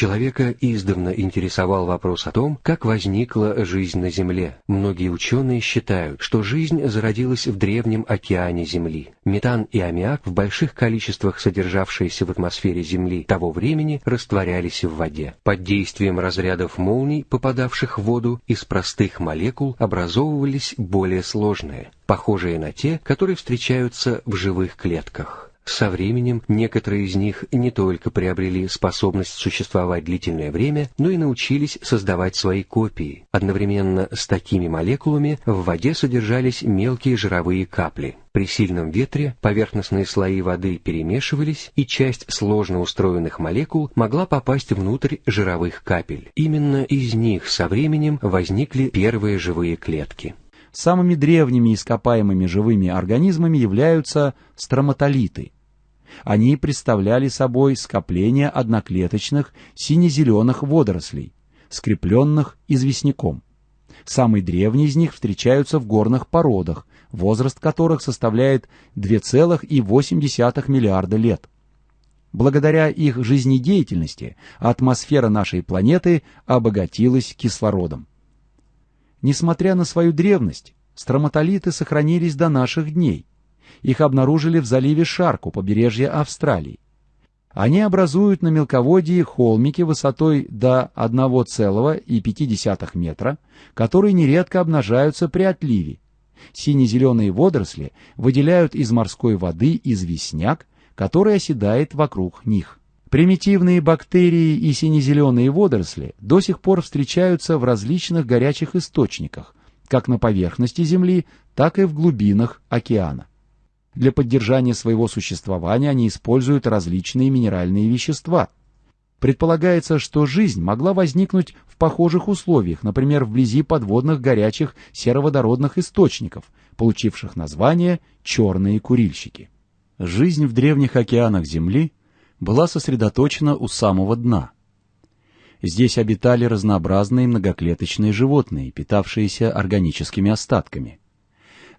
Человека издавна интересовал вопрос о том, как возникла жизнь на Земле. Многие ученые считают, что жизнь зародилась в древнем океане Земли. Метан и аммиак, в больших количествах содержавшиеся в атмосфере Земли того времени, растворялись в воде. Под действием разрядов молний, попадавших в воду, из простых молекул образовывались более сложные, похожие на те, которые встречаются в живых клетках. Со временем некоторые из них не только приобрели способность существовать длительное время, но и научились создавать свои копии. Одновременно с такими молекулами в воде содержались мелкие жировые капли. При сильном ветре поверхностные слои воды перемешивались, и часть сложно устроенных молекул могла попасть внутрь жировых капель. Именно из них со временем возникли первые живые клетки. Самыми древними ископаемыми живыми организмами являются строматолиты. Они представляли собой скопление одноклеточных сине-зеленых водорослей, скрепленных известняком. Самые древние из них встречаются в горных породах, возраст которых составляет 2,8 миллиарда лет. Благодаря их жизнедеятельности атмосфера нашей планеты обогатилась кислородом. Несмотря на свою древность, строматолиты сохранились до наших дней. Их обнаружили в заливе Шарк у побережья Австралии. Они образуют на мелководье холмики высотой до 1,5 метра, которые нередко обнажаются при отливе. Сине-зеленые водоросли выделяют из морской воды известняк, который оседает вокруг них. Примитивные бактерии и сине-зеленые водоросли до сих пор встречаются в различных горячих источниках, как на поверхности Земли, так и в глубинах океана. Для поддержания своего существования они используют различные минеральные вещества. Предполагается, что жизнь могла возникнуть в похожих условиях, например, вблизи подводных горячих сероводородных источников, получивших название «черные курильщики». Жизнь в древних океанах Земли была сосредоточена у самого дна. Здесь обитали разнообразные многоклеточные животные, питавшиеся органическими остатками.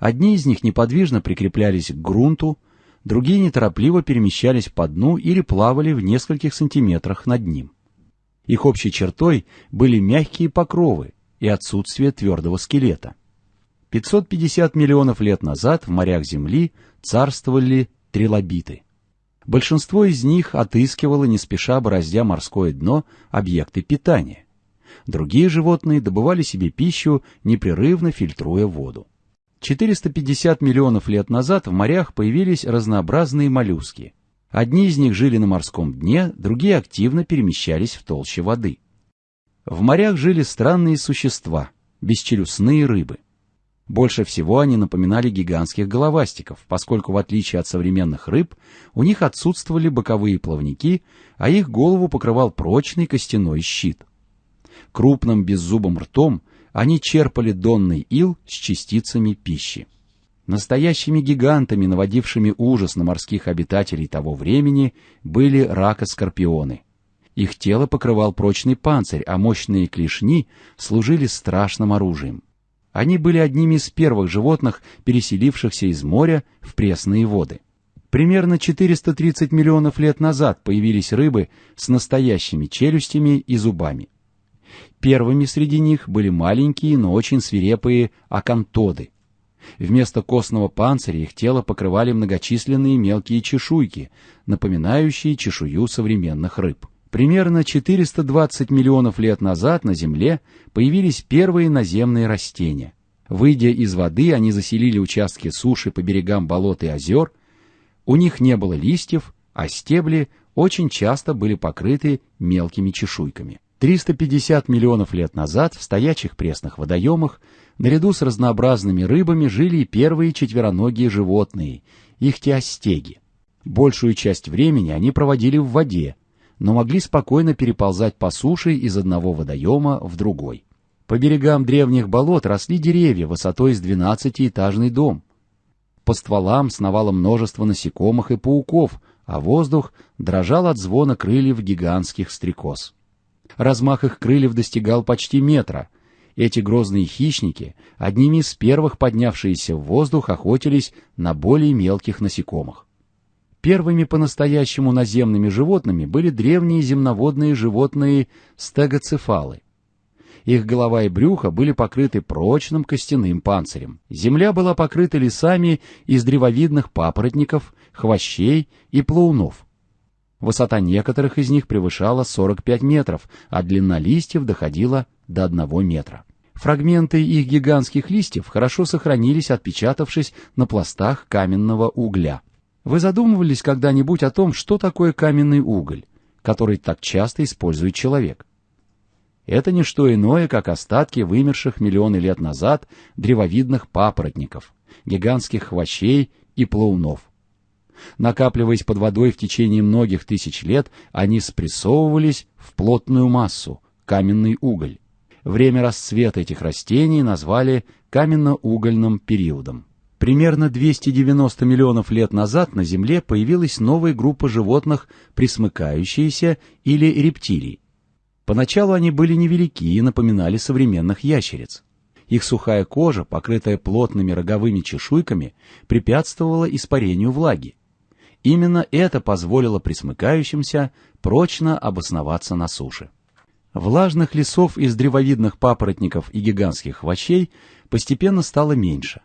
Одни из них неподвижно прикреплялись к грунту, другие неторопливо перемещались по дну или плавали в нескольких сантиметрах над ним. Их общей чертой были мягкие покровы и отсутствие твердого скелета. 550 миллионов лет назад в морях Земли царствовали трилобиты – Большинство из них отыскивало, не спеша бороздя морское дно, объекты питания. Другие животные добывали себе пищу, непрерывно фильтруя воду. 450 миллионов лет назад в морях появились разнообразные моллюски. Одни из них жили на морском дне, другие активно перемещались в толще воды. В морях жили странные существа, бесчелюстные рыбы. Больше всего они напоминали гигантских головастиков, поскольку в отличие от современных рыб, у них отсутствовали боковые плавники, а их голову покрывал прочный костяной щит. Крупным беззубым ртом они черпали донный ил с частицами пищи. Настоящими гигантами, наводившими ужас на морских обитателей того времени, были ракоскорпионы. Их тело покрывал прочный панцирь, а мощные клешни служили страшным оружием. Они были одними из первых животных, переселившихся из моря в пресные воды. Примерно 430 миллионов лет назад появились рыбы с настоящими челюстями и зубами. Первыми среди них были маленькие, но очень свирепые акантоды. Вместо костного панциря их тело покрывали многочисленные мелкие чешуйки, напоминающие чешую современных рыб. Примерно 420 миллионов лет назад на Земле появились первые наземные растения. Выйдя из воды, они заселили участки суши по берегам болот и озер. У них не было листьев, а стебли очень часто были покрыты мелкими чешуйками. 350 миллионов лет назад в стоячих пресных водоемах наряду с разнообразными рыбами жили и первые четвероногие животные – ихтиостеги. Большую часть времени они проводили в воде, но могли спокойно переползать по суше из одного водоема в другой. По берегам древних болот росли деревья высотой с двенадцатиэтажный дом. По стволам сновало множество насекомых и пауков, а воздух дрожал от звона крыльев гигантских стрекоз. Размах их крыльев достигал почти метра. Эти грозные хищники, одними из первых поднявшиеся в воздух, охотились на более мелких насекомых. Первыми по-настоящему наземными животными были древние земноводные животные стегоцефалы. Их голова и брюхо были покрыты прочным костяным панцирем. Земля была покрыта лесами из древовидных папоротников, хвощей и плаунов. Высота некоторых из них превышала 45 метров, а длина листьев доходила до 1 метра. Фрагменты их гигантских листьев хорошо сохранились, отпечатавшись на пластах каменного угля. Вы задумывались когда-нибудь о том, что такое каменный уголь, который так часто использует человек? Это не что иное, как остатки вымерших миллионы лет назад древовидных папоротников, гигантских хвощей и плаунов. Накапливаясь под водой в течение многих тысяч лет, они спрессовывались в плотную массу, каменный уголь. Время расцвета этих растений назвали каменно-угольным периодом. Примерно 290 миллионов лет назад на Земле появилась новая группа животных, присмыкающиеся или рептилий. Поначалу они были невелики и напоминали современных ящериц. Их сухая кожа, покрытая плотными роговыми чешуйками, препятствовала испарению влаги. Именно это позволило присмыкающимся прочно обосноваться на суше. Влажных лесов из древовидных папоротников и гигантских хвощей постепенно стало меньше.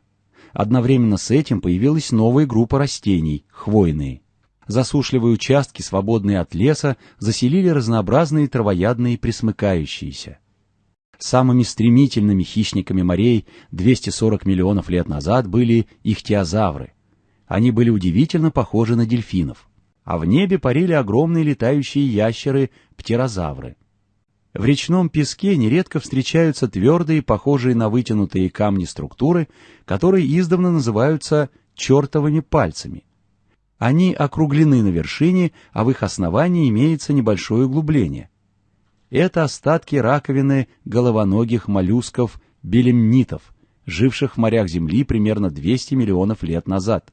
Одновременно с этим появилась новая группа растений – хвойные. Засушливые участки, свободные от леса, заселили разнообразные травоядные присмыкающиеся. Самыми стремительными хищниками морей 240 миллионов лет назад были ихтиозавры. Они были удивительно похожи на дельфинов. А в небе парили огромные летающие ящеры – птерозавры – в речном песке нередко встречаются твердые, похожие на вытянутые камни структуры, которые издавна называются чертовыми пальцами. Они округлены на вершине, а в их основании имеется небольшое углубление. Это остатки раковины головоногих моллюсков белемнитов, живших в морях Земли примерно 200 миллионов лет назад.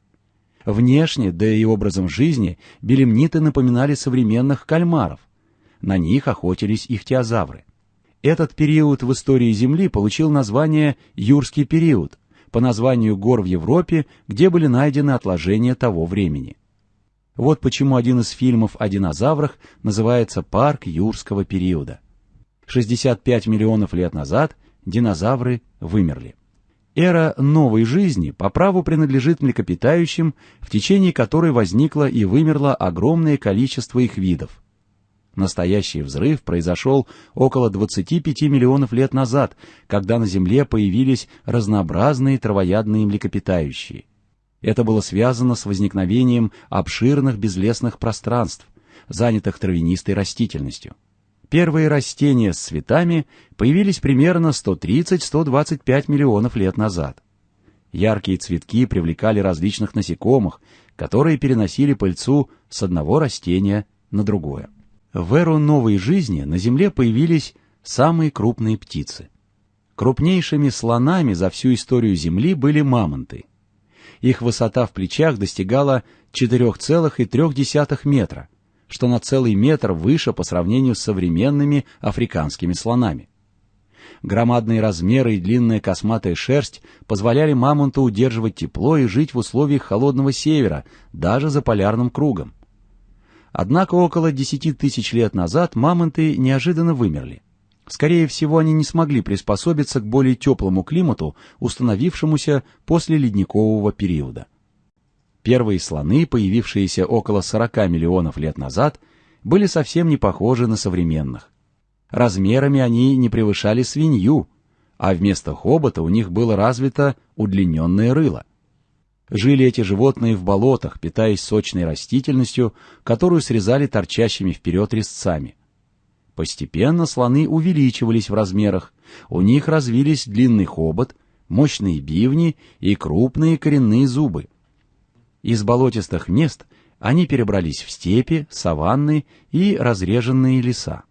Внешне, да и образом жизни, белемниты напоминали современных кальмаров – на них охотились ихтиозавры. Этот период в истории Земли получил название «Юрский период», по названию гор в Европе, где были найдены отложения того времени. Вот почему один из фильмов о динозаврах называется «Парк юрского периода». 65 миллионов лет назад динозавры вымерли. Эра новой жизни по праву принадлежит млекопитающим, в течение которой возникло и вымерло огромное количество их видов. Настоящий взрыв произошел около 25 миллионов лет назад, когда на Земле появились разнообразные травоядные млекопитающие. Это было связано с возникновением обширных безлесных пространств, занятых травянистой растительностью. Первые растения с цветами появились примерно 130-125 миллионов лет назад. Яркие цветки привлекали различных насекомых, которые переносили пыльцу с одного растения на другое. В эру новой жизни на Земле появились самые крупные птицы. Крупнейшими слонами за всю историю Земли были мамонты. Их высота в плечах достигала 4,3 метра, что на целый метр выше по сравнению с современными африканскими слонами. Громадные размеры и длинная косматая шерсть позволяли мамонту удерживать тепло и жить в условиях холодного севера, даже за полярным кругом. Однако около 10 тысяч лет назад мамонты неожиданно вымерли. Скорее всего, они не смогли приспособиться к более теплому климату, установившемуся после ледникового периода. Первые слоны, появившиеся около 40 миллионов лет назад, были совсем не похожи на современных. Размерами они не превышали свинью, а вместо хобота у них было развито удлиненное рыло. Жили эти животные в болотах, питаясь сочной растительностью, которую срезали торчащими вперед резцами. Постепенно слоны увеличивались в размерах, у них развились длинный хобот, мощные бивни и крупные коренные зубы. Из болотистых мест они перебрались в степи, саванны и разреженные леса.